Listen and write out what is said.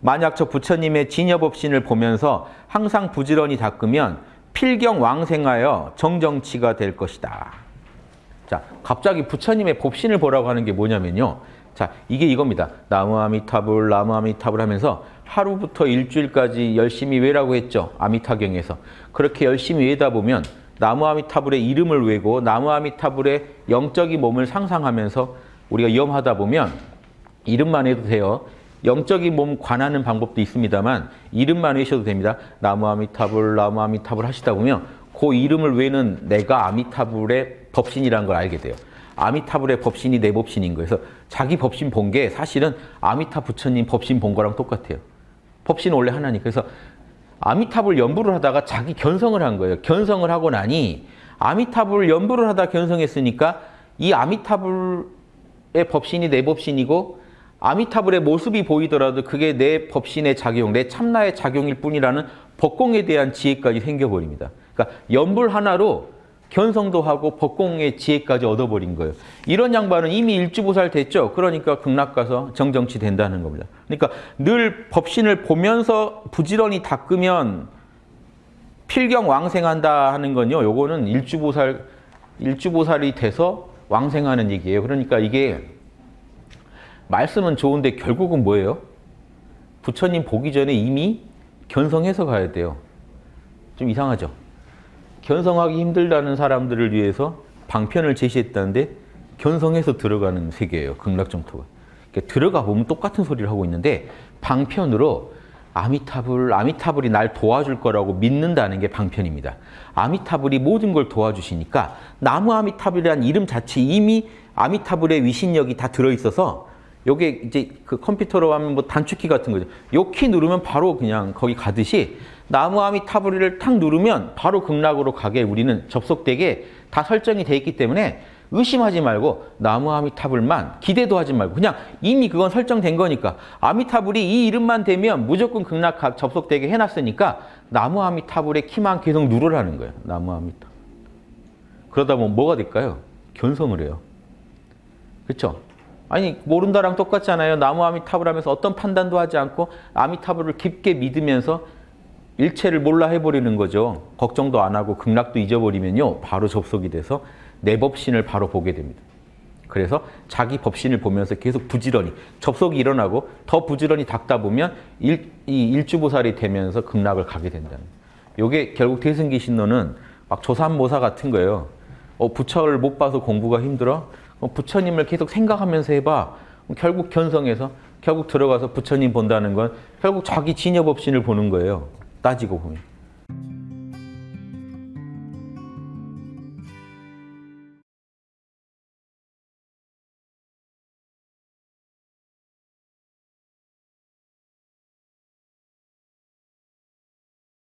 만약 저 부처님의 진여법신을 보면서 항상 부지런히 닦으면 필경왕생하여 정정치가 될 것이다. 자, 갑자기 부처님의 법신을 보라고 하는 게 뭐냐면요. 자, 이게 이겁니다. 나무 아미타불, 나무 아미타불 하면서 하루부터 일주일까지 열심히 외라고 했죠. 아미타경에서. 그렇게 열심히 외다 보면 나무 아미타불의 이름을 외고 나무 아미타불의 영적인 몸을 상상하면서 우리가 염하다 보면 이름만 해도 돼요. 영적인 몸 관하는 방법도 있습니다만 이름만 외셔도 됩니다. 나무 아미타불, 나무 아미타불 하시다 보면 그 이름을 외는 내가 아미타불의 법신이라는 걸 알게 돼요. 아미타불의 법신이 내 법신인 거예요. 그래서 자기 법신 본 게 사실은 아미타 부처님 법신 본 거랑 똑같아요. 법신은 원래 하나니까. 그래서 아미타불 연부를 하다가 자기 견성을 한 거예요. 견성을 하고 나니 아미타불 연부를 하다 견성했으니까 이 아미타불의 법신이 내 법신이고 아미타불의 모습이 보이더라도 그게 내 법신의 작용, 내 참나의 작용일 뿐이라는 법공에 대한 지혜까지 생겨버립니다. 그러니까 연불 하나로 견성도 하고 법공의 지혜까지 얻어버린 거예요. 이런 양반은 이미 일주보살 됐죠. 그러니까 극락 가서 정정치 된다는 겁니다. 그러니까 늘 법신을 보면서 부지런히 닦으면 필경 왕생한다 하는 건요. 요거는 일주보살 일주보살이 돼서 왕생하는 얘기예요. 그러니까 이게 말씀은 좋은데 결국은 뭐예요? 부처님 보기 전에 이미 견성해서 가야 돼요. 좀 이상하죠? 견성하기 힘들다는 사람들을 위해서 방편을 제시했다는데 견성해서 들어가는 세계예요. 극락정토가. 그러니까 들어가 보면 똑같은 소리를 하고 있는데 방편으로 아미타불, 아미타불이 날 도와줄 거라고 믿는다는 게 방편입니다. 아미타불이 모든 걸 도와주시니까 나무 아미타불이라는 이름 자체 이미 아미타불의 위신력이 다 들어있어서 요게 이제 그 컴퓨터로 하면 뭐 단축키 같은 거죠. 요 키 누르면 바로 그냥 거기 가듯이 나무 아미타불을 탁 누르면 바로 극락으로 가게 우리는 접속되게 다 설정이 돼 있기 때문에 의심하지 말고 나무 아미타불만 기대도 하지 말고 그냥 이미 그건 설정된 거니까 아미타불이 이 이름만 되면 무조건 극락 접속되게 해놨으니까 나무 아미타불의 키만 계속 누르라는 거예요. 나무 아미타. 그러다 보면 뭐가 될까요? 견성을 해요. 그렇죠? 아니 모른다랑 똑같잖아요. 나무 아미타불 하면서 어떤 판단도 하지 않고 아미타불을 깊게 믿으면서 일체를 몰라 해버리는 거죠. 걱정도 안 하고 극락도 잊어버리면요. 바로 접속이 돼서 내 법신을 바로 보게 됩니다. 그래서 자기 법신을 보면서 계속 부지런히 접속이 일어나고 더 부지런히 닦다 보면 일, 이 일주보살이 되면서 극락을 가게 된다는 이게 결국 대승기 신론은 막 조산모사 같은 거예요. 어, 부처를 못 봐서 공부가 힘들어? 어, 부처님을 계속 생각하면서 해봐. 결국 견성해서 결국 들어가서 부처님 본다는 건 결국 자기 진여법신을 보는 거예요. 따지고 보면.